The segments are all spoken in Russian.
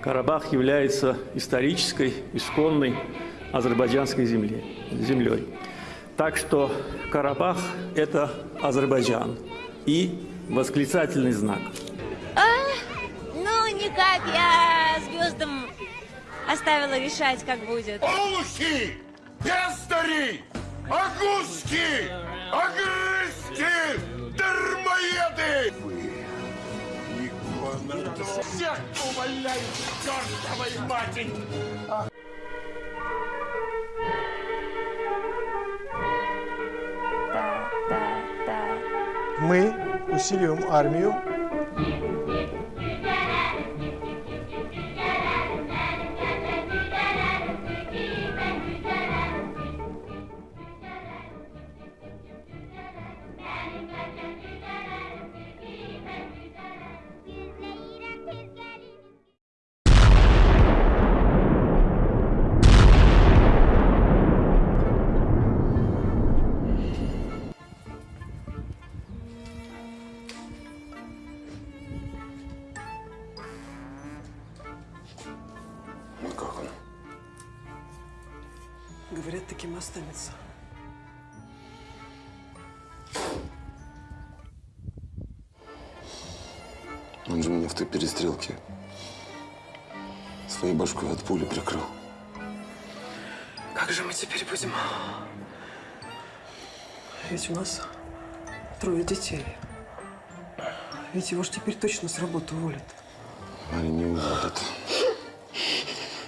Карабах является исторической, исконной азербайджанской земле, землей. Так что Карабах – это Азербайджан и восклицательный знак. А, ну, никак, я оставила решать, как будет. Олухи! Пестари! Агуски! Агрыски! Дармоеды! Всех увольняю чертовой матери! Мы усиливаем армию. Говорят, таким останется. Он же меня в той перестрелке своей башкой от пули прикрыл. Как же мы теперь будем? Ведь у нас трое детей. Ведь его ж теперь точно с работы уволят. Мария не уводит.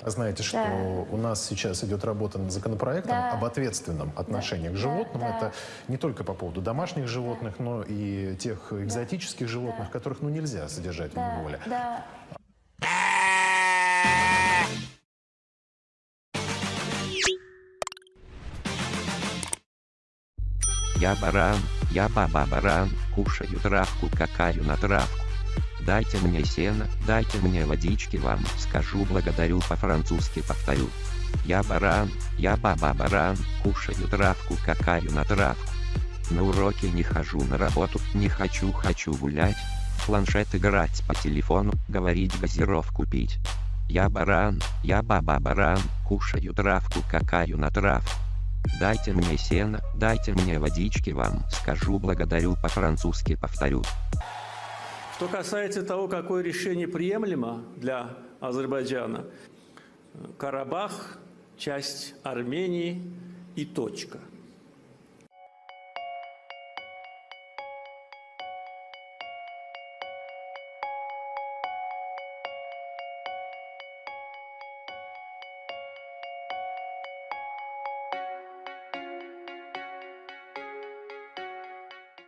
А Знаете, что Да. у нас сейчас идет работа над законопроектом Да. об ответственном отношении к животным. да. Это не только по поводу домашних животных, но и тех экзотических животных, которых ну, нельзя содержать в Да, неволе. да. Я баран, я баба-баран, кушаю травку, какаю на травку. Дайте мне сено, дайте мне водички вам, скажу благодарю по-французски повторю. Я баран, я баба-баран, кушаю травку, какаю на травку. На уроки не хожу на работу, не хочу, хочу гулять. В планшет играть по телефону, говорить газировку пить. Я баран, я баба-баран, кушаю травку, какаю на травку. Дайте мне сено, дайте мне водички вам, скажу благодарю по-французски повторю. Что касается того, какое решение приемлемо для Азербайджана, Карабах – часть Армении и точка.